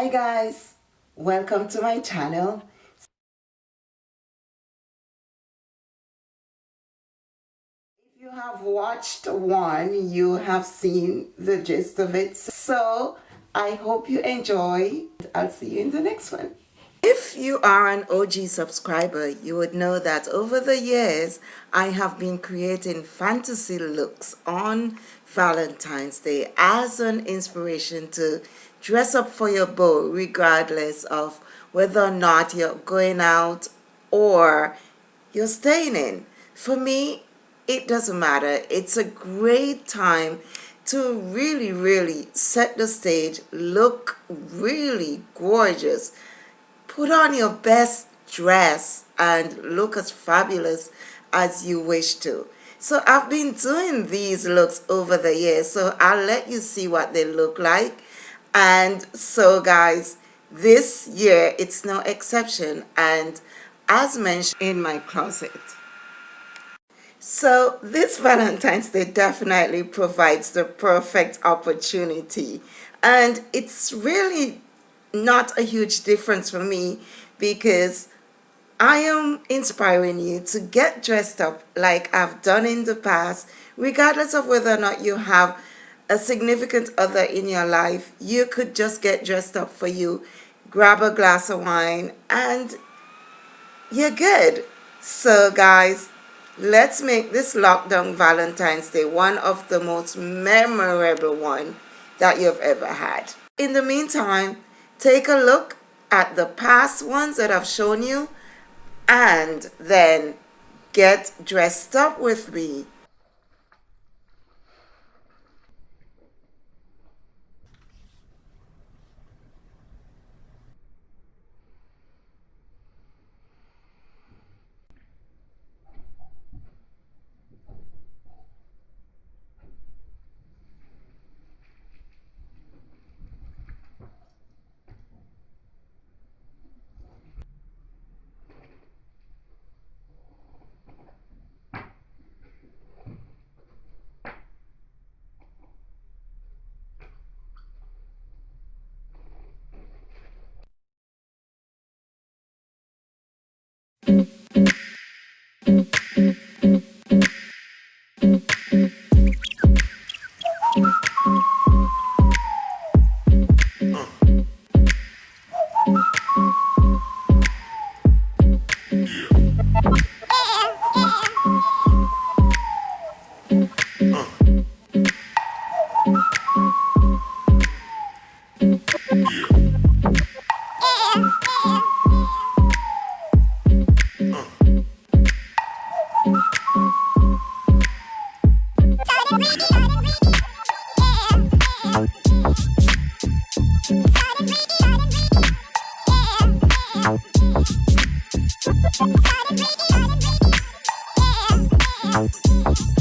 Hi guys, welcome to my channel. If you have watched one, you have seen the gist of it. So I hope you enjoy. I'll see you in the next one. If you are an OG subscriber, you would know that over the years, I have been creating fantasy looks on Valentine's Day as an inspiration to dress up for your beau regardless of whether or not you're going out or you're staying in. For me, it doesn't matter. It's a great time to really, really set the stage, look really gorgeous, put on your best dress and look as fabulous as you wish to. So I've been doing these looks over the years, so I'll let you see what they look like. And so guys, this year it's no exception and as mentioned in my closet. So this Valentine's Day definitely provides the perfect opportunity and it's really not a huge difference for me because I am inspiring you to get dressed up like I've done in the past regardless of whether or not you have a significant other in your life, you could just get dressed up for you, grab a glass of wine, and you're good. So guys, let's make this lockdown Valentine's Day one of the most memorable one that you've ever had. In the meantime, take a look at the past ones that I've shown you and then get dressed up with me. We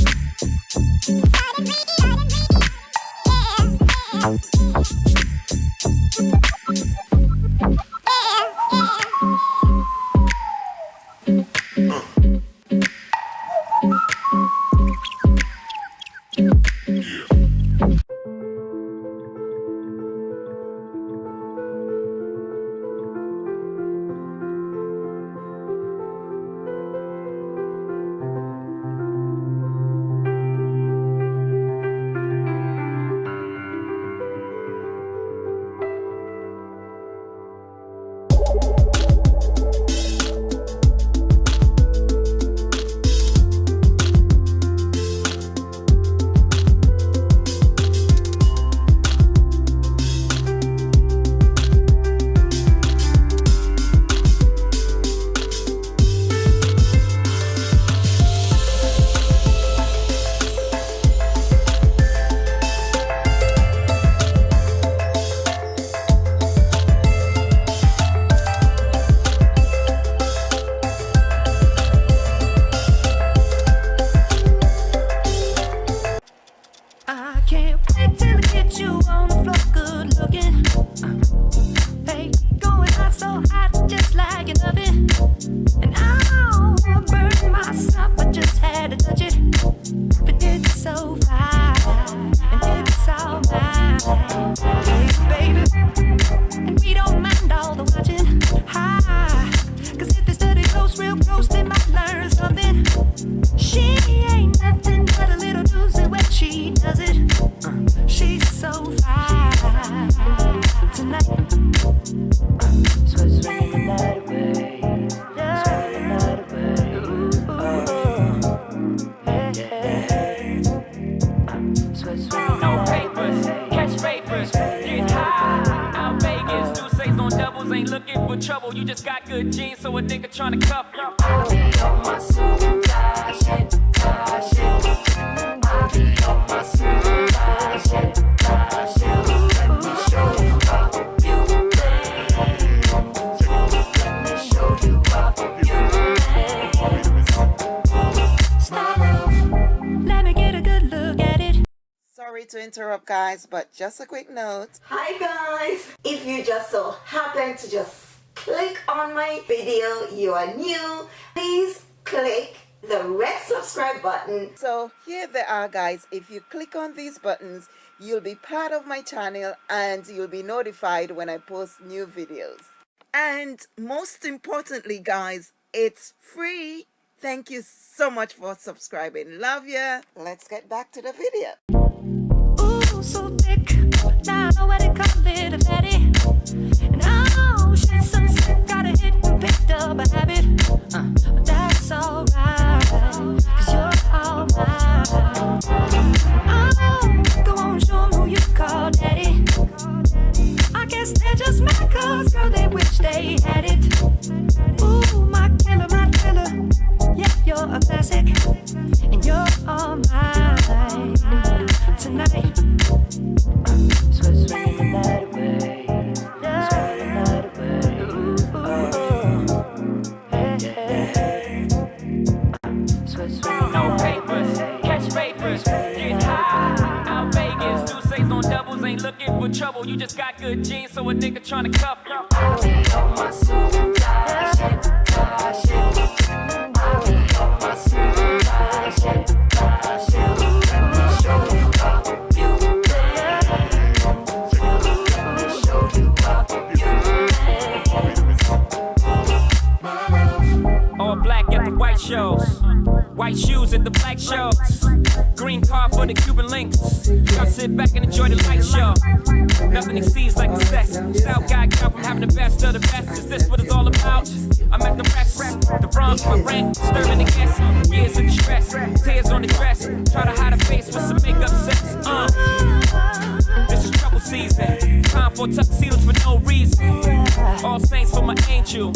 papers, catch papers, get high. Out Vegas, do say on doubles, ain't looking for trouble. You just got good genes, so a nigga tryna cuff you. I be on my super shit, shit. I be on my super shit, interrupt guys, but just a quick note. Hi guys! If you just so happen to just click on my video, you are new, please click the red subscribe button. So here they are guys. If you click on these buttons, you'll be part of my channel and you'll be notified when I post new videos. And most importantly guys, it's free. Thank you so much for subscribing. Love ya. Let's get back to the video. A fatty. And shit, so. Got a hit and picked up a habit. Uh, but that's alright. You're all mine. Go on, show 'em who you call daddy. I guess they're just mad cause, girl, they wish they had it. Ooh, my killer, my killer. Yeah, you're a classic. And you're all mine tonight. Sweat, sweat the night away. Sweat the night away. Ooh, hey, hey. Sweat, sweat No papers, catch papers, get high. Out Vegas, do say on doubles, ain't looking for trouble. You just got good genes, so a nigga tryna cuff you. All black at the white shows. White shoes at the black shows. Green car for the Cuban links. Y'all sit back and enjoy the light show. Nothing exceeds like the. South guy come from having the best of the best. Is this what it's all about? I'm at the rest. The wrong, my rent. Disturbing the guests. Years of distress. Tears on the dress. Try to hide a face with some makeup sex. Uh. Season. Time for tuxedos for no reason. All saints for my angel.